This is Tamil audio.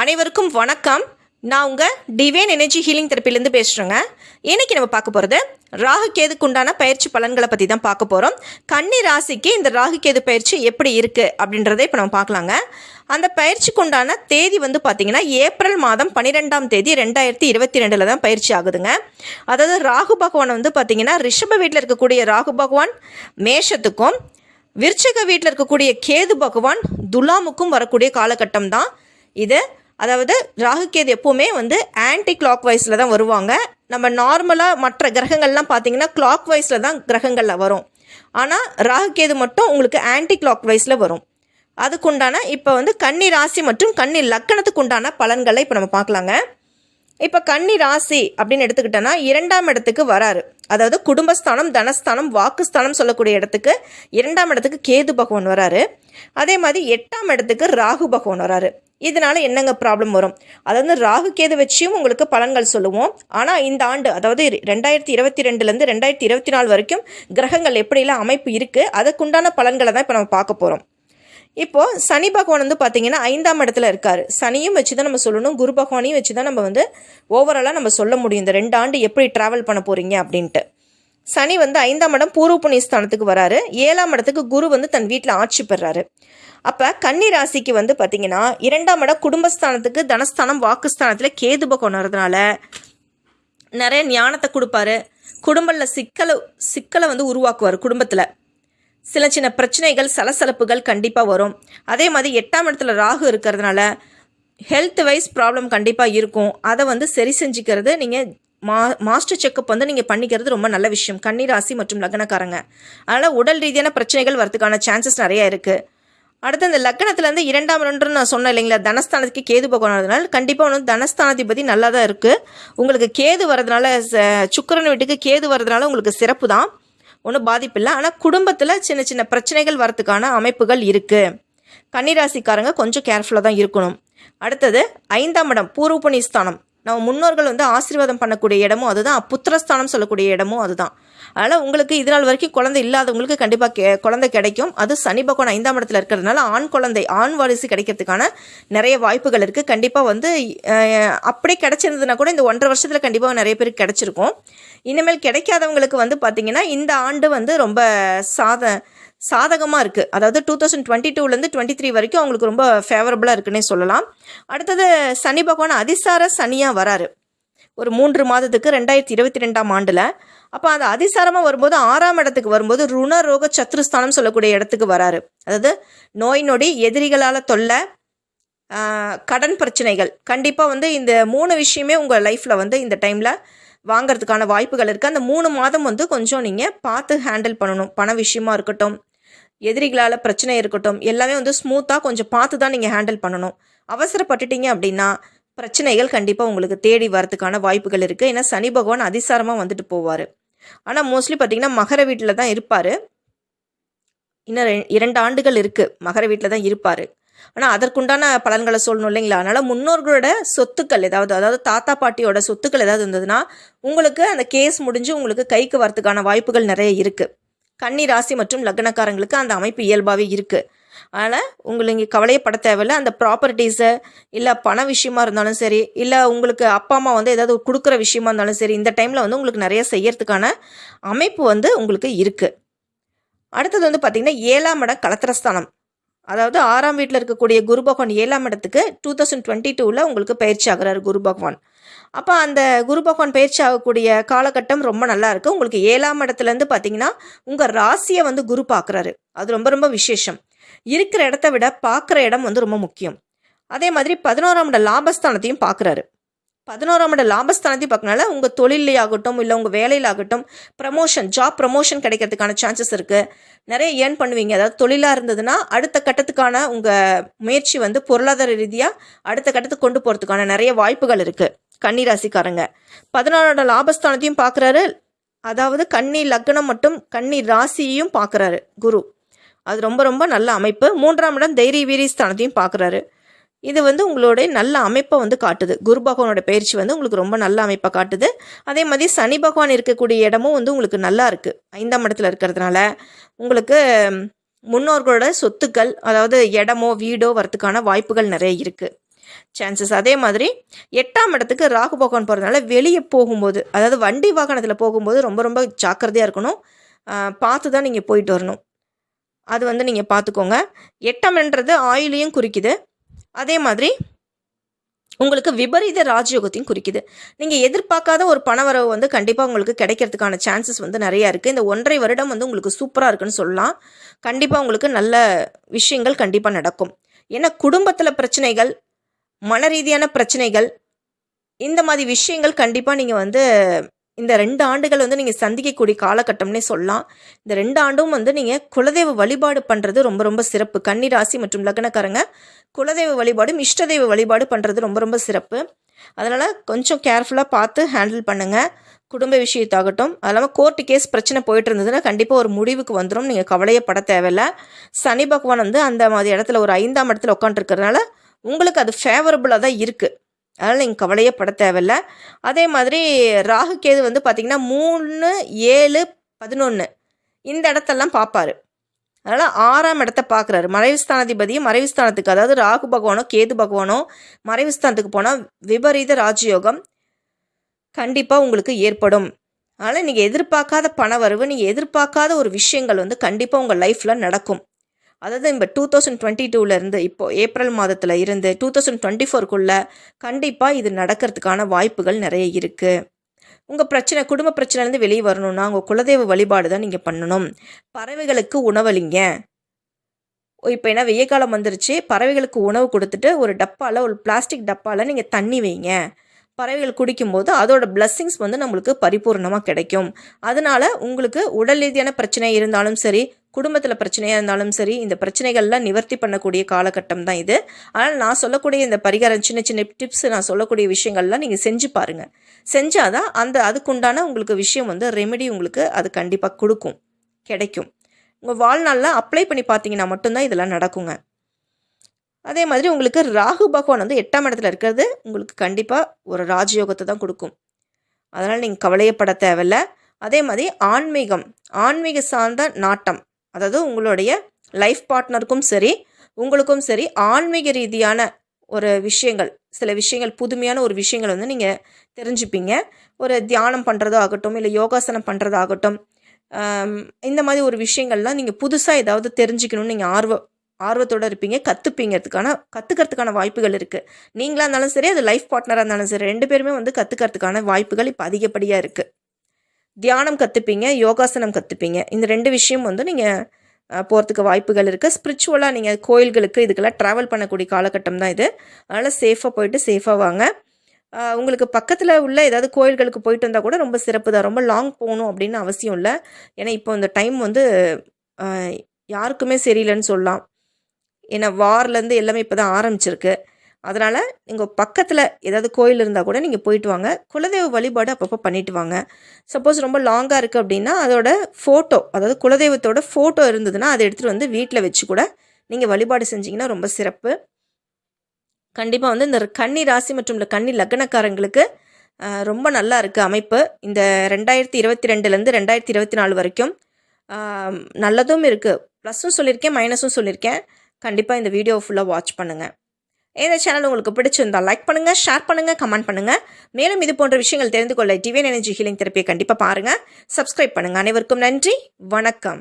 அனைவருக்கும் வணக்கம். நான் உங்கள் டிவைன் எனர்ஜி ஹீலிங் தெரப்பிலேருந்து பேசுகிறேங்க இன்னைக்கு நம்ம பார்க்க போகிறது ராகு கேதுக்கு உண்டான பயிற்சி பலன்களை பற்றி தான் பார்க்க போகிறோம் கன்னி ராசிக்கு இந்த ராகு கேது பயிற்சி எப்படி இருக்குது அப்படின்றத இப்போ நம்ம பார்க்கலாங்க. அந்த பயிற்சிக்கு உண்டான தேதி வந்து பார்த்திங்கன்னா ஏப்ரல் மாதம் பன்னிரெண்டாம் தேதி ரெண்டாயிரத்தி இருபத்தி ரெண்டில் தான் பயிற்சி ஆகுதுங்க. அதாவது ராகு பகவான் வந்து பார்த்திங்கன்னா ரிஷப வீட்டில் இருக்கக்கூடிய ராகு பகவான் மேஷத்துக்கும் விருச்சக வீட்டில் இருக்கக்கூடிய கேது பகவான் துலாமுக்கும் வரக்கூடிய காலகட்டம் தான் இது. அதாவது ராகு கேது எப்போவுமே வந்து ஆன்டி கிளாக் வைஸில் தான் வருவாங்க. நம்ம நார்மலாக மற்ற கிரகங்கள்லாம் பார்த்தீங்கன்னா கிளாக் வைஸில் தான் கிரகங்களில் வரும். ஆனால் ராகு கேது மட்டும் உங்களுக்கு ஆன்டி கிளாக் வைஸில் வரும். அதுக்குண்டான இப்போ வந்து கன்னி ராசி மற்றும் கன்னி லக்கணத்துக்கு உண்டான பலன்களை இப்போ நம்ம பார்க்கலாங்க. இப்போ கன்னி ராசி அப்படின்னு எடுத்துக்கிட்டோன்னா இரண்டாம் இடத்துக்கு வராரு. அதாவது குடும்பஸ்தானம் தனஸ்தானம் வாக்குஸ்தானம் சொல்லக்கூடிய இடத்துக்கு இரண்டாம் இடத்துக்கு கேது பகவான் வராரு. அதே மாதிரி எட்டாம் இடத்துக்கு ராகு பகவான் வராரு. இதனால் என்னங்க ப்ராப்ளம் வரும்? அதாவது ராகு கேது வச்சியும் உங்களுக்கு பலன்கள் சொல்லுவோம். ஆனால் இந்த ஆண்டு அதாவது ரெண்டாயிரத்தி இருபத்தி ரெண்டுலேருந்து ரெண்டாயிரத்தி இருபத்தி நாலு வரைக்கும் கிரகங்கள் எப்படிலாம் அமைப்பு இருக்குது அதுக்குண்டான பலன்களை தான் இப்போ நம்ம பார்க்க போகிறோம் இப்போது சனி பகவான் வந்து பார்த்தீங்கன்னா ஐந்தாம் இடத்துல இருக்கார். சனியும் வச்சு தான் நம்ம சொல்லணும் குரு பகவானையும் வச்சு தான் நம்ம வந்து ஓவராலாக நம்ம சொல்ல முடியும். இந்த ரெண்டு ஆண்டு எப்படி ட்ராவல் பண்ண போறீங்க அப்படின்ட்டு. சனி வந்து ஐந்தாம் இடம் பூர்வ புண்ணிய ஸ்தானத்துக்கு வராரு. ஏழாம் இடத்துக்கு குரு வந்து தன் வீட்டில் ஆட்சி பெறாரு. அப்போ கன்னி ராசிக்கு வந்து பார்த்தீங்கன்னா இரண்டாம் இடம் குடும்பஸ்தானத்துக்கு தனஸ்தானம் வாக்குஸ்தானத்தில் கேது பகவான் நிறைய ஞானத்தை கொடுப்பாரு. குடும்பத்தில் சிக்கலை சிக்கலை வந்து உருவாக்குவார் குடும்பத்தில். சில சின்ன பிரச்சனைகள் சலசலப்புகள் கண்டிப்பாக வரும். அதே மாதிரி எட்டாம் இடத்துல ராகு இருக்கிறதுனால ஹெல்த் வைஸ் ப்ராப்ளம் கண்டிப்பாக இருக்கும். அதை வந்து சரி செஞ்சுக்கிறது நீங்கள் மா மாஸ்டர் செக்கப் வந்து நீங்கள் பண்ணிக்கிறது ரொம்ப நல்ல விஷயம். கன்னிராசி மற்றும் லக்னக்காரங்க. அதனால் உடல் ரீதியான பிரச்சனைகள் வரதுக்கான சான்சஸ் நிறைய இருக்குது அடுத்து இந்த லக்னத்துலேருந்து இரண்டாம் ரெண்டு நான் சொன்னேன் இல்லைங்களா? தனஸ்தானத்துக்கு கேது பகவான் கண்டிப்பாக வந்து தனஸ்தானாதிபதி நல்லா தான் இருக்குது உங்களுக்கு கேது வரதுனால ச- வீட்டுக்கு கேது வரதுனால உங்களுக்கு சிறப்பு தான். ஒன்றும் பாதிப்பு இல்லை. ஆனால் குடும்பத்தில் சின்ன சின்ன பிரச்சனைகள் வரதுக்கான அமைப்புகள் இருக்குது கன்னிராசிக்காரங்க கொஞ்சம் கேர்ஃபுல்லாக தான் இருக்கணும். அடுத்தது ஐந்தாம் இடம் பூர்வ ஸ்தானம். நம்ம முன்னோர்கள் வந்து ஆசீர்வாதம் பண்ணக்கூடிய இடமும் அதுதான். புத்திரஸ்தானம் சொல்லக்கூடிய இடமும் அதுதான். அதனால் உங்களுக்கு இது நாள் வரைக்கும் குழந்தை இல்லாதவங்களுக்கு கண்டிப்பாக கே குழந்தை கிடைக்கும். அது சனி பகவான் ஐந்தாம் இடத்துல இருக்கிறதுனால ஆண் குழந்தை ஆண் வாரிசு கிடைக்கிறதுக்கான நிறைய வாய்ப்புகள் இருக்குது கண்டிப்பாக வந்து அப்படியே கிடைச்சிருந்ததுன்னா கூட இந்த ஒன்றரை வருஷத்தில் கண்டிப்பாக நிறைய பேருக்கு கிடைச்சிருக்கும். இனிமேல் கிடைக்காதவங்களுக்கு வந்து பார்த்திங்கன்னா இந்த ஆண்டு வந்து ரொம்ப சாத சாதகமாக இருக்குது அதாவது டூ தௌசண்ட் டுவெண்ட்டி டூலேருந்து டுவெண்ட்டி த்ரீ வரைக்கும் அவங்களுக்கு ரொம்ப ஃபேவரபுளாக இருக்குன்னே சொல்லலாம். அடுத்தது சனி பகவான் அதிசார சனியாக வராரு. ஒரு மூன்று மாதத்துக்கு ரெண்டாயிரத்தி இருபத்தி ரெண்டாம் ஆண்டில். அப்போ அந்த அதிசாரமாக வரும்போது ஆறாம் இடத்துக்கு வரும்போது ருண ரோக சத்ருஸ்தானம் சொல்லக்கூடிய இடத்துக்கு வராரு. அதாவது நோய் நொடி எதிரிகளால் தொல்லை கடன் பிரச்சனைகள். கண்டிப்பாக வந்து இந்த மூணு விஷயமே உங்கள் லைஃப்பில் வந்து இந்த டைமில் வாங்குறதுக்கான வாய்ப்புகள் இருக்குது அந்த மூணு மாதம் வந்து கொஞ்சம் நீங்கள் பார்த்து ஹேண்டில் பண்ணணும். பண விஷயமா இருக்கட்டும் எதிரிகளால் பிரச்சனை இருக்கட்டும் எல்லாமே வந்து ஸ்மூத்தாக கொஞ்சம் பார்த்து தான் நீங்கள் ஹேண்டில் பண்ணணும். அவசரப்பட்டுட்டீங்க அப்படின்னா பிரச்சனைகள் கண்டிப்பாக உங்களுக்கு தேடி வரதுக்கான வாய்ப்புகள் இருக்குது ஏன்னா சனி பகவான் அதிசாரமாக வந்துட்டு போவார். ஆனால் மோஸ்ட்லி பார்த்தீங்கன்னா மகர வீட்டில் தான் இருப்பார். இன்னும் ரெ- இரண்டு ஆண்டுகள் இருக்குது மகர வீட்டில் தான் இருப்பார். ஆனால் அதற்குண்டான பலன்களை சொல்லணும் இல்லைங்களா? அதனால் முன்னோர்களோட சொத்துக்கள் ஏதாவது அதாவது தாத்தா பாட்டியோட சொத்துக்கள் ஏதாவது இருந்ததுன்னா உங்களுக்கு அந்த கேஸ் முடிஞ்சு உங்களுக்கு கைக்கு வரத்துக்கான வாய்ப்புகள் நிறைய இருக்குது கன்னி ராசி மற்றும் லக்னக்காரங்களுக்கு அந்த அமைப்பு இயல்பாகவே இருக்குது அதனால் உங்களுக்கு இங்கே கவலையப்பட தேவையில்ல. அந்த ப்ராப்பர்ட்டிஸை இல்லை பண விஷயமா இருந்தாலும் சரி இல்லை உங்களுக்கு அப்பா அம்மா வந்து ஏதாவது கொடுக்குற விஷயமா இருந்தாலும் சரி இந்த டைமில் வந்து உங்களுக்கு நிறைய செய்யறதுக்கான அமைப்பு வந்து உங்களுக்கு இருக்குது அடுத்தது வந்து பார்த்திங்கன்னா ஏழாம் இடம் கலத்திரஸ்தானம் அதாவது ஆறாம் வீட்டில் இருக்கக்கூடிய குரு பகவான் ஏழாம் இடத்துக்கு டூ தௌசண்ட் டுவெண்ட்டி டூவில் உங்களுக்கு பயிற்சி ஆகிறார் குரு பகவான். அப்போ அந்த குரு பகவான் பயிற்சி ஆகக்கூடிய காலகட்டம் ரொம்ப நல்லா இருக்குது உங்களுக்கு ஏழாம் இடத்துலேருந்து பார்த்தீங்கன்னா உங்கள் ராசியை வந்து குரு பார்க்குறாரு அது ரொம்ப ரொம்ப விசேஷம். இருக்கிற இடத்த விட பார்க்குற இடம் வந்து ரொம்ப முக்கியம். அதே மாதிரி பதினோராம் இட லாபஸ்தானத்தையும் பார்க்குறாரு பதினோராம் இட லாபஸ்தானத்தையும் பார்க்கனால உங்கள் தொழிலையாகட்டும் ஆகட்டும் இல்லை உங்கள் வேலையில் ஆகட்டும் ப்ரமோஷன் ஜாப் ப்ரமோஷன் கிடைக்கிறதுக்கான சான்சஸ் இருக்குது நிறைய ஏர்ன் பண்ணுவீங்க. அதாவது தொழிலாக இருந்ததுன்னா அடுத்த கட்டத்துக்கான உங்கள் முயற்சி வந்து பொருளாதார ரீதியாக அடுத்த கட்டத்துக்கு கொண்டு போகிறதுக்கான நிறைய வாய்ப்புகள் இருக்குது கன்னி ராசிக்காரங்க பதினாறோட லாபஸ்தானத்தையும் பார்க்குறாரு. அதாவது கன்னி லக்னம் மற்றும் கன்னி ராசியையும் பார்க்குறாரு குரு. அது ரொம்ப ரொம்ப நல்ல அமைப்பு. மூன்றாம் இடம் தைரிய வீரிய ஸ்தானத்தையும் பார்க்குறாரு. இது வந்து உங்களுடைய நல்ல அமைப்பை வந்து காட்டுது. குரு பகவானோட பயிற்சி வந்து உங்களுக்கு ரொம்ப நல்ல அமைப்பை காட்டுது. அதே மாதிரி சனி பகவான் இருக்கக்கூடிய இடமும் வந்து உங்களுக்கு நல்லா இருக்குது ஐந்தாம் இடத்துல இருக்கிறதுனால உங்களுக்கு முன்னோர்களோட சொத்துக்கள் அதாவது இடமோ வீடோ வரத்துக்கான வாய்ப்புகள் நிறைய இருக்குது சான்சஸ் அதே மாதிரி எட்டாம் இடத்துக்கு ராகு பகவான் போகிறதுனால வெளியே போகும்போது அதாவது வண்டி வாகனத்தில் போகும்போது ரொம்ப ரொம்ப ஜாக்கிரதையாக இருக்கணும். பார்த்து தான் நீங்கள் போயிட்டு வரணும். அது வந்து நீங்கள் பார்த்துக்கோங்க. எட்டம்ன்றது ஆயுளையும் குறிக்குது. அதே மாதிரி உங்களுக்கு விபரீத ராஜயோகத்தையும் குறிக்குது. நீங்கள் எதிர்பார்க்காத ஒரு பணவரவு வந்து கண்டிப்பாக உங்களுக்கு கிடைக்கிறதுக்கான சான்சஸ் வந்து நிறையா இருக்குது இந்த ஒன்றரை வருடம் வந்து உங்களுக்கு சூப்பராக இருக்குன்னு சொல்லலாம். கண்டிப்பாக உங்களுக்கு நல்ல விஷயங்கள் கண்டிப்பாக நடக்கும். ஏன்னா குடும்பத்தில் பிரச்சனைகள் மன ரீதியான பிரச்சனைகள் இந்த மாதிரி விஷயங்கள் கண்டிப்பாக நீங்கள் வந்து இந்த ரெண்டு ஆண்டுகள் வந்து நீங்கள் சந்திக்கக்கூடிய காலகட்டம்னே சொல்லலாம். இந்த ரெண்டு ஆண்டும் வந்து நீங்கள் குலதெய்வ வழிபாடு பண்ணுறது ரொம்ப ரொம்ப சிறப்பு. கன்னிராசி மற்றும் லக்னக்காரங்க குலதெய்வ வழிபாடும் இஷ்டதெய்வ வழிபாடு பண்ணுறது ரொம்ப ரொம்ப சிறப்பு. அதனால் கொஞ்சம் கேர்ஃபுல்லாக பார்த்து ஹேண்டில் பண்ணுங்கள் குடும்ப விஷயத்தாகட்டும் அது இல்லாமல் கோர்ட்டு கேஸ் பிரச்சனை போயிட்டு இருந்ததுன்னா கண்டிப்பாக ஒரு முடிவுக்கு வந்துடும் நீங்கள் கவலையப்பட தேவையில்ல. சனி பகவான் வந்து அந்த மாதிரி இடத்துல ஒரு ஐந்தாம் இடத்துல உட்காந்துருக்கறதுனால உங்களுக்கு அது ஃபேவரபுளாக தான் இருக்குது அதனால் நீங்கள் கவலையப்பட தேவையில்ல. அதே மாதிரி ராகு கேது வந்து பார்த்திங்கன்னா மூணு ஏழு பதினொன்று இந்த இடத்தெல்லாம் பார்ப்பாரு அதனால் ஆறாம் இடத்த பார்க்குறாரு மறைவுஸ்தானாதிபதியும் மறைவுஸ்தானத்துக்கு அதாவது ராகு பகவானோ கேது பகவானோ மறைவுஸ்தானத்துக்கு போனால் விபரீத ராஜயோகம் கண்டிப்பாக உங்களுக்கு ஏற்படும். அதனால் நீங்கள் எதிர்பார்க்காத பண வரவு நீங்கள் எதிர்பார்க்காத ஒரு விஷயங்கள் வந்து கண்டிப்பாக உங்கள் லைஃப்பில் நடக்கும். அதாவது இப்போ டூ தௌசண்ட் டுவெண்ட்டி டூலேருந்து இப்போது ஏப்ரல் மாதத்தில் இருந்து டூ தௌசண்ட் டுவெண்ட்டி ஃபோருக்குள்ளே கண்டிப்பாக இது நடக்கிறதுக்கான வாய்ப்புகள் நிறைய இருக்குது உங்கள் பிரச்சனை குடும்ப பிரச்சனைலேருந்து வெளியே வரணும்னா உங்கள் குலதெய்வ வழிபாடு தான் நீங்கள் பண்ணணும். பறவைகளுக்கு உணவளிங்க. இப்போ என்ன வெய்ய காலம் வந்துருச்சு. பறவைகளுக்கு உணவு கொடுத்துட்டு ஒரு டப்பாவில் ஒரு பிளாஸ்டிக் டப்பாவில் நீங்கள் தண்ணி வைங்க. பறவைகள் குடிக்கும்போது அதோட பிளஸ்ஸிங்ஸ் வந்து நம்மளுக்கு பரிபூர்ணமாக கிடைக்கும். அதனால உங்களுக்கு உடல் ரீதியான பிரச்சனை இருந்தாலும் சரி குடும்பத்தில் பிரச்சனையாக இருந்தாலும் சரி இந்த பிரச்சனைகள்லாம் நிவர்த்தி பண்ணக்கூடிய காலகட்டம் தான் இது. ஆனால் நான் சொல்லக்கூடிய இந்த பரிகாரம் சின்ன சின்ன டிப்ஸ் நான் சொல்லக்கூடிய விஷயங்கள்லாம் நீங்கள் செஞ்சு பாருங்கள் செஞ்சாதான் அந்த அதுக்குண்டான உங்களுக்கு விஷயம் வந்து ரெமெடி உங்களுக்கு அது கண்டிப்பாக கொடுக்கும் கிடைக்கும். உங்கள் வாழ்நாளில் அப்ளை பண்ணி பார்த்தீங்கன்னா மட்டும்தான் இதெல்லாம் நடக்குங்க. அதே மாதிரி உங்களுக்கு ராகு பகவான் வந்து எட்டாம் இடத்துல இருக்கிறது உங்களுக்கு கண்டிப்பாக ஒரு ராஜயோகத்தை தான் கொடுக்கும். அதனால் நீங்கள் கவலையப்பட தேவையில்ல. அதே மாதிரி ஆன்மீகம் ஆன்மீக சார்ந்த நாட்டம் அதாவது உங்களுடைய லைஃப் பார்ட்னருக்கும் சரி உங்களுக்கும் சரி ஆன்மீக ரீதியான ஒரு விஷயங்கள் சில விஷயங்கள் புதுமையான ஒரு விஷயங்கள் வந்து நீங்கள் தெரிஞ்சுப்பீங்க. ஒரு தியானம் பண்ணுறதோ ஆகட்டும் இல்லை யோகாசனம் பண்ணுறதாகட்டும் இந்த மாதிரி ஒரு விஷயங்கள்லாம் நீங்கள் புதுசாக ஏதாவது தெரிஞ்சுக்கணும்னு நீங்கள் ஆர்வம் ஆர்வத்தோடு இருப்பீங்க கற்றுப்பீங்கிறதுக்கான கற்றுக்கிறதுக்கான வாய்ப்புகள் இருக்குது நீங்களாக இருந்தாலும் சரி அது லைஃப் பார்ட்னராக இருந்தாலும் சரி ரெண்டு பேருமே வந்து கற்றுக்கிறதுக்கான வாய்ப்புகள் இப்போ அதிகப்படியாக இருக்குது தியானம் கற்றுப்பீங்க யோகாசனம் கற்றுப்பீங்க இந்த ரெண்டு விஷயம் வந்து நீங்கள் போகிறதுக்கு வாய்ப்புகள் இருக்குது ஸ்பிரிச்சுவலாக நீங்கள் கோயில்களுக்கு இதுக்கெல்லாம் ட்ராவல் பண்ணக்கூடிய காலகட்டம் தான் இது. அதனால் சேஃபாக போயிட்டு சேஃபாக வாங்க. உங்களுக்கு பக்கத்தில் உள்ள ஏதாவது கோயில்களுக்கு போயிட்டு வந்தால் கூட ரொம்ப சிறப்பு தான். ரொம்ப லாங் போகணும் அப்படின்னு அவசியம் இல்லை. ஏன்னா இப்போ இந்த டைம் வந்து யாருக்குமே சரியில்லைன்னு சொல்லலாம். ஏன்னா வார்லேருந்து எல்லாமே இப்போ தான் ஆரம்பிச்சிருக்கு. அதனால் நீங்கள் பக்கத்தில் ஏதாவது கோயில் இருந்தால் கூட நீங்கள் போயிட்டு வாங்க. குலதெய்வ வழிபாடு அப்பப்போ பண்ணிட்டு வாங்க. சப்போஸ் ரொம்ப லாங்காக இருக்குது அப்படின்னா அதோட ஃபோட்டோ அதாவது குலதெய்வத்தோட ஃபோட்டோ இருந்ததுன்னா அதை எடுத்துகிட்டு வந்து வீட்டில் வச்சு கூட நீங்கள் வழிபாடு செஞ்சிங்கன்னா ரொம்ப சிறப்பு. கண்டிப்பாக வந்து இந்த கன்னி ராசி மற்றும் இந்த கன்னி லக்னக்காரங்களுக்கு ரொம்ப நல்லா இருக்குது அமைப்பு. இந்த ரெண்டாயிரத்தி இருபத்தி ரெண்டுலேருந்து ரெண்டாயிரத்தி இருபத்தி நாலு வரைக்கும் நல்லதும் இருக்குது ப்ளஸ்ஸும் சொல்லியிருக்கேன் மைனஸும் சொல்லியிருக்கேன் கண்டிப்பாக இந்த வீடியோ ஃபுல்லாக வாட்ச் பண்ணுங்கள் இந்த சேனல் உங்களுக்கு பிடிச்சிருந்தா லைக் பண்ணுங்கள் ஷேர் பண்ணுங்கள் கமெண்ட் பண்ணுங்கள் மேலும் இது போன்ற விஷயங்கள் தெரிந்து கொள்ள டிவியன் எனர்ஜி ஹீலிங் தெரப்பியை கண்டிப்பாக பாருங்கள் சப்ஸ்கிரைப் பண்ணுங்கள் அனைவருக்கும் நன்றி. வணக்கம்.